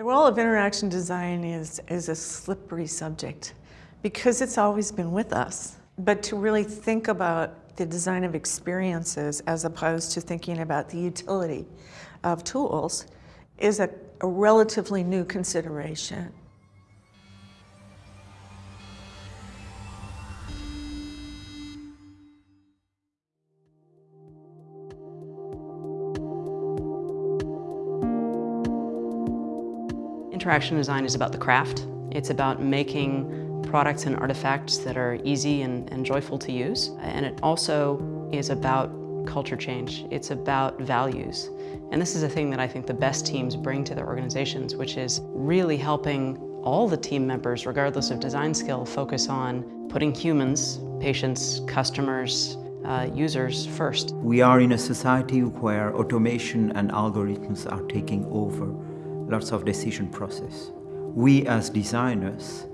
The role of interaction design is, is a slippery subject because it's always been with us. But to really think about the design of experiences as opposed to thinking about the utility of tools is a, a relatively new consideration. Interaction design is about the craft. It's about making products and artifacts that are easy and, and joyful to use. And it also is about culture change. It's about values. And this is a thing that I think the best teams bring to their organizations, which is really helping all the team members, regardless of design skill, focus on putting humans, patients, customers, uh, users first. We are in a society where automation and algorithms are taking over lots of decision process. We as designers,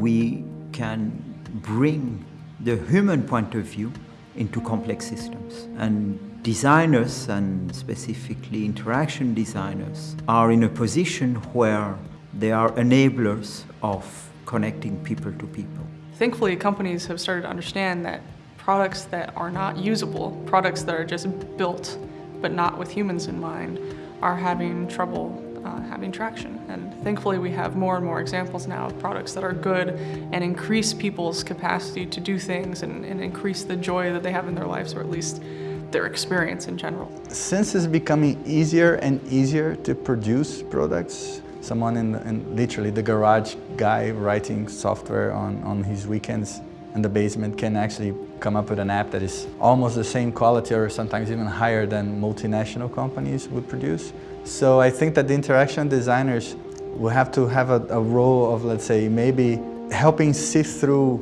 we can bring the human point of view into complex systems. And designers, and specifically interaction designers, are in a position where they are enablers of connecting people to people. Thankfully, companies have started to understand that products that are not usable, products that are just built but not with humans in mind, are having trouble uh, having traction. And thankfully we have more and more examples now of products that are good and increase people's capacity to do things and, and increase the joy that they have in their lives or at least their experience in general. Since it's becoming easier and easier to produce products, someone in, in literally the garage guy writing software on, on his weekends in the basement can actually come up with an app that is almost the same quality or sometimes even higher than multinational companies would produce. So I think that the interaction designers will have to have a, a role of, let's say, maybe helping sift through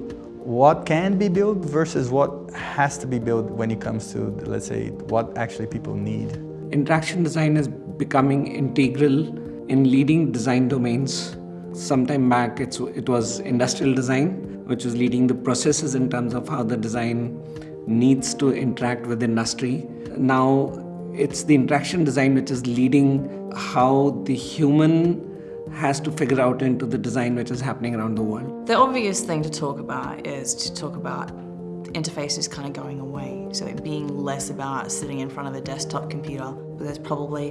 what can be built versus what has to be built when it comes to, let's say, what actually people need. Interaction design is becoming integral in leading design domains. Sometime back, it was industrial design, which is leading the processes in terms of how the design needs to interact with industry. Now it's the interaction design which is leading how the human has to figure out into the design which is happening around the world. The obvious thing to talk about is to talk about interfaces kind of going away. So it being less about sitting in front of a desktop computer. There's probably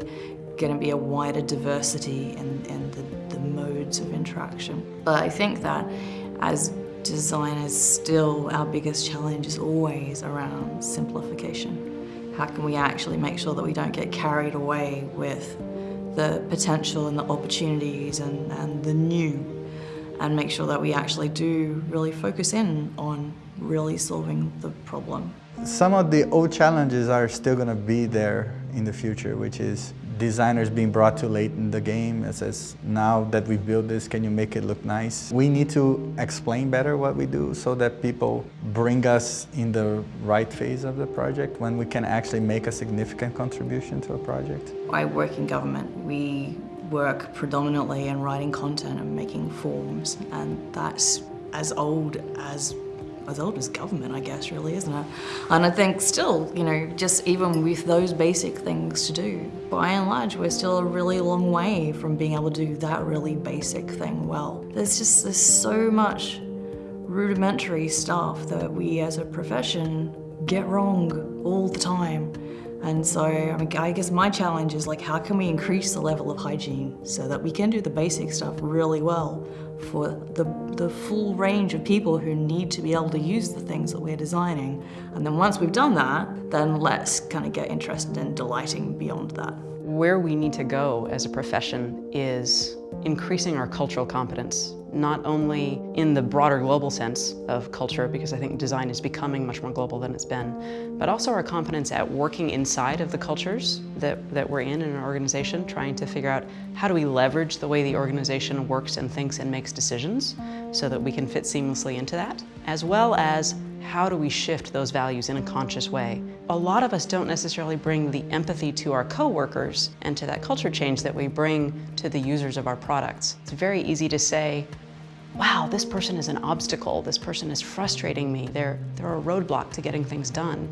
going to be a wider diversity in, in the, the modes of interaction. But I think that as designers still our biggest challenge is always around simplification. How can we actually make sure that we don't get carried away with the potential and the opportunities and, and the new and make sure that we actually do really focus in on really solving the problem. Some of the old challenges are still going to be there in the future, which is designers being brought too late in the game. It says, now that we've built this, can you make it look nice? We need to explain better what we do so that people bring us in the right phase of the project when we can actually make a significant contribution to a project. I work in government. We work predominantly in writing content and making forms, and that's as old as as old as government, I guess, really, isn't it? And I think still, you know, just even with those basic things to do, by and large, we're still a really long way from being able to do that really basic thing well. There's just, there's so much rudimentary stuff that we as a profession get wrong all the time. And so I, guess my challenge is like, how can we increase the level of hygiene so that we can do the basic stuff really well for the, the full range of people who need to be able to use the things that we're designing. And then once we've done that, then let's kind of get interested in delighting beyond that. Where we need to go as a profession is increasing our cultural competence not only in the broader global sense of culture, because I think design is becoming much more global than it's been, but also our competence at working inside of the cultures that, that we're in in an organization, trying to figure out how do we leverage the way the organization works and thinks and makes decisions so that we can fit seamlessly into that, as well as how do we shift those values in a conscious way? A lot of us don't necessarily bring the empathy to our coworkers and to that culture change that we bring to the users of our products. It's very easy to say, wow, this person is an obstacle, this person is frustrating me, they're, they're a roadblock to getting things done.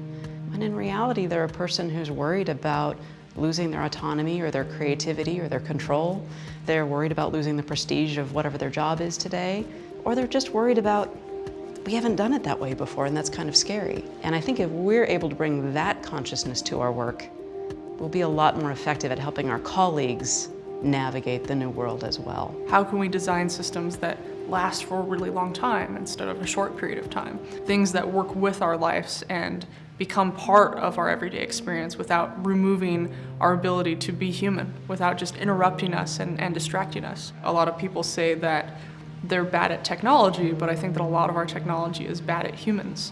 And in reality, they're a person who's worried about losing their autonomy or their creativity or their control. They're worried about losing the prestige of whatever their job is today, or they're just worried about we haven't done it that way before and that's kind of scary. And I think if we're able to bring that consciousness to our work, we'll be a lot more effective at helping our colleagues navigate the new world as well. How can we design systems that last for a really long time instead of a short period of time? Things that work with our lives and become part of our everyday experience without removing our ability to be human, without just interrupting us and, and distracting us. A lot of people say that they're bad at technology, but I think that a lot of our technology is bad at humans.